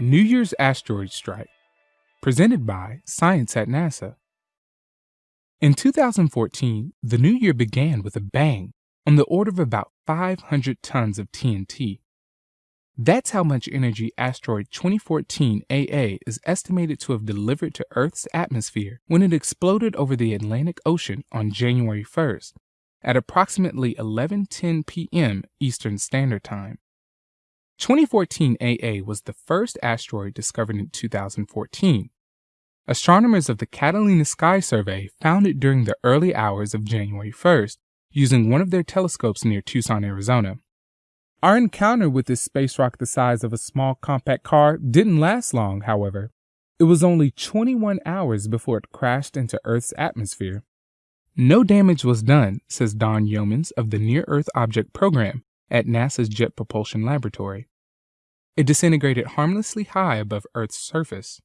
New Year's Asteroid Strike, presented by Science at NASA. In 2014, the new year began with a bang on the order of about 500 tons of TNT. That's how much energy asteroid 2014 AA is estimated to have delivered to Earth's atmosphere when it exploded over the Atlantic Ocean on January 1st at approximately 11:10 p.m. Eastern Standard Time. 2014 AA was the first asteroid discovered in 2014. Astronomers of the Catalina Sky Survey found it during the early hours of January 1st using one of their telescopes near Tucson, Arizona. Our encounter with this space rock the size of a small compact car didn't last long, however. It was only 21 hours before it crashed into Earth's atmosphere. No damage was done, says Don Yeomans of the Near Earth Object Program at NASA's Jet Propulsion Laboratory. It disintegrated harmlessly high above Earth's surface.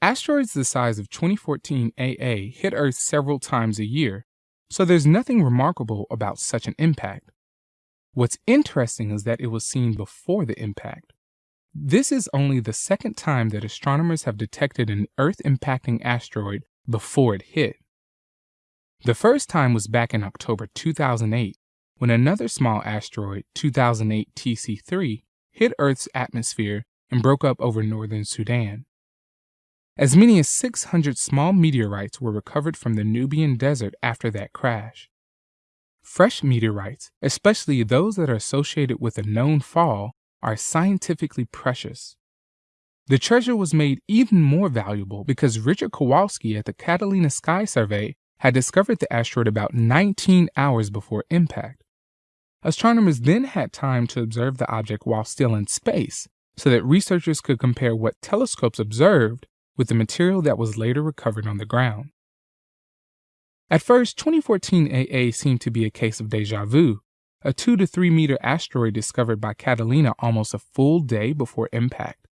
Asteroids the size of 2014 AA hit Earth several times a year, so there's nothing remarkable about such an impact. What's interesting is that it was seen before the impact. This is only the second time that astronomers have detected an Earth impacting asteroid before it hit. The first time was back in October 2008 when another small asteroid, 2008 TC3, hit Earth's atmosphere and broke up over northern Sudan. As many as 600 small meteorites were recovered from the Nubian desert after that crash. Fresh meteorites, especially those that are associated with a known fall, are scientifically precious. The treasure was made even more valuable because Richard Kowalski at the Catalina Sky Survey had discovered the asteroid about 19 hours before impact. Astronomers then had time to observe the object while still in space, so that researchers could compare what telescopes observed with the material that was later recovered on the ground. At first, 2014 AA seemed to be a case of deja vu, a 2 to 3 meter asteroid discovered by Catalina almost a full day before impact.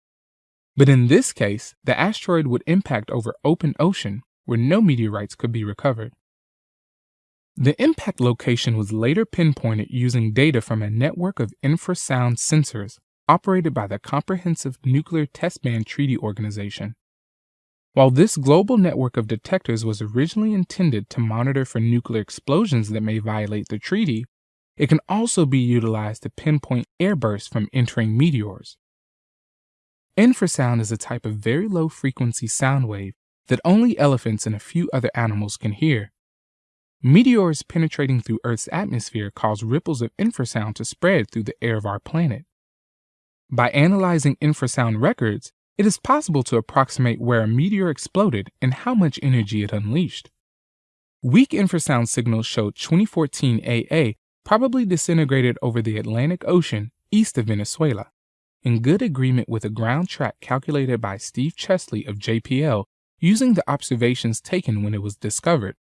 But in this case, the asteroid would impact over open ocean where no meteorites could be recovered. The impact location was later pinpointed using data from a network of infrasound sensors operated by the Comprehensive Nuclear Test Ban Treaty Organization. While this global network of detectors was originally intended to monitor for nuclear explosions that may violate the treaty, it can also be utilized to pinpoint airbursts from entering meteors. Infrasound is a type of very low frequency sound wave that only elephants and a few other animals can hear. Meteors penetrating through Earth's atmosphere cause ripples of infrasound to spread through the air of our planet. By analyzing infrasound records, it is possible to approximate where a meteor exploded and how much energy it unleashed. Weak infrasound signals showed 2014 AA probably disintegrated over the Atlantic Ocean east of Venezuela, in good agreement with a ground track calculated by Steve Chesley of JPL using the observations taken when it was discovered.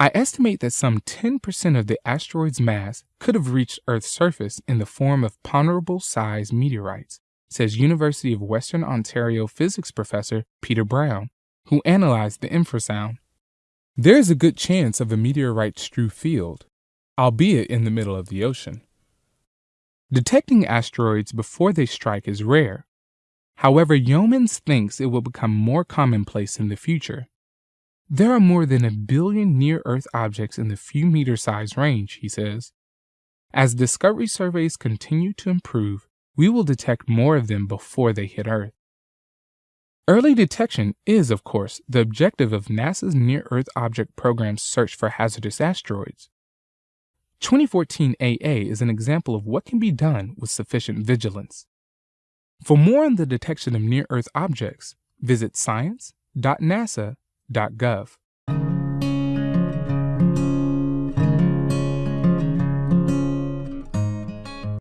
I estimate that some 10% of the asteroid's mass could have reached Earth's surface in the form of ponderable sized meteorites, says University of Western Ontario physics professor Peter Brown, who analyzed the infrasound. There is a good chance of a meteorite strewn field, albeit in the middle of the ocean. Detecting asteroids before they strike is rare. However, Yeomans thinks it will become more commonplace in the future. There are more than a billion near Earth objects in the few meter size range, he says. As discovery surveys continue to improve, we will detect more of them before they hit Earth. Early detection is, of course, the objective of NASA's Near Earth Object Program's search for hazardous asteroids. 2014 AA is an example of what can be done with sufficient vigilance. For more on the detection of near Earth objects, visit science.nasa.gov www.gov.